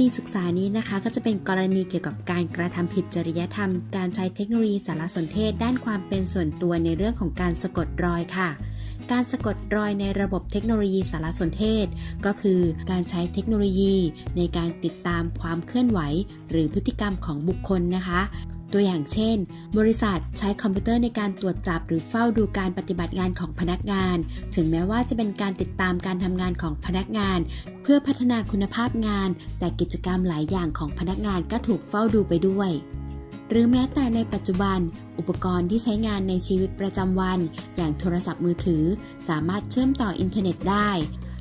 ณีศึกษานะคะ ก็จะเป็นกรณีเกี่ยวกับการกระทำผิดจริยธรรม การใช้เทคโนโลยีสารสนเทศ ด้านความเป็นส่วนตัวในเรื่องของการสะกดรอยค่ะ การสะกดรอยในระบบเทคโนโลยีสารสนเทศ ก็คือการใช้เทคโนโลยี ในการติดตามความเคลื่อนไหว หรือพฤติกรรมของบุคคลนะคะ ตัวอย่างเช่น บริษัทใช้คอมพิวเตอร์ในการตรวจจับหรือเฝ้าดูการปฏิบัติงานของพนักงาน ถึงแม้ว่าจะเป็นการติดตามการทำงานของพนักงาน เพื่อพัฒนาคุณภาพงาน แต่กิจกรรมหลายอย่างของพนักงานก็ถูกเฝ้าดูไปด้วยหรือแม้แต่ในปัจจุบัน อุปกรณ์ที่ใช้งานในชีวิตประจำวัน อย่างโทรศัพท์มือถือ สามารถเชื่อมต่ออินเทอร์เน็ตได้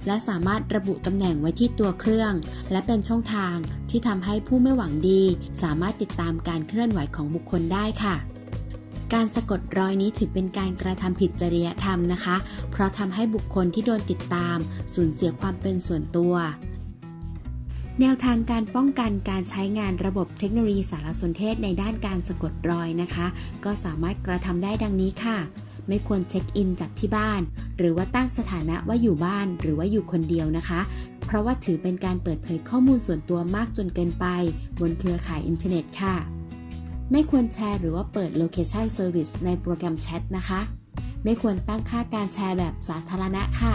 และสามารถระบุตำแหน่งไว้ที่ตัวเครื่อง และเป็นช่องทางที่ทำให้ผู้ไม่หวังดี สามารถติดตามการเคลื่อนไหวของบุคคลได้ค่ะการสะกดรอยนี้ถือเป็นการกระทำผิดจริยธรรมนะคะ เพราะทำให้บุคคลที่โดนติดตาม สูญเสียความเป็นส่วนตัว แนวทางการป้องกันการใช้งานระบบเทคโนโลยีสารสนเทศในด้านการสะกดรอยนะคะ ก็สามารถกระทำได้ดังนี้ค่ะ ไม่ควรเช็คอินจากที่บ้าน หรือว่าตั้งสถานะว่าอยู่บ้านหรือว่าอยู่คนเดียวนะคะ เพราะว่าถือเป็นการเปิดเผยข้อมูลส่วนตัวมากจนเกินไป บนเครือข่ายอินเทอร์เน็ตค่ะ ไม่ควรแชร์หรือว่าเปิด Location Service ในโปรแกรมแชทนะคะ ไม่ควรตั้งค่าการแชร์แบบสาธารณะค่ะ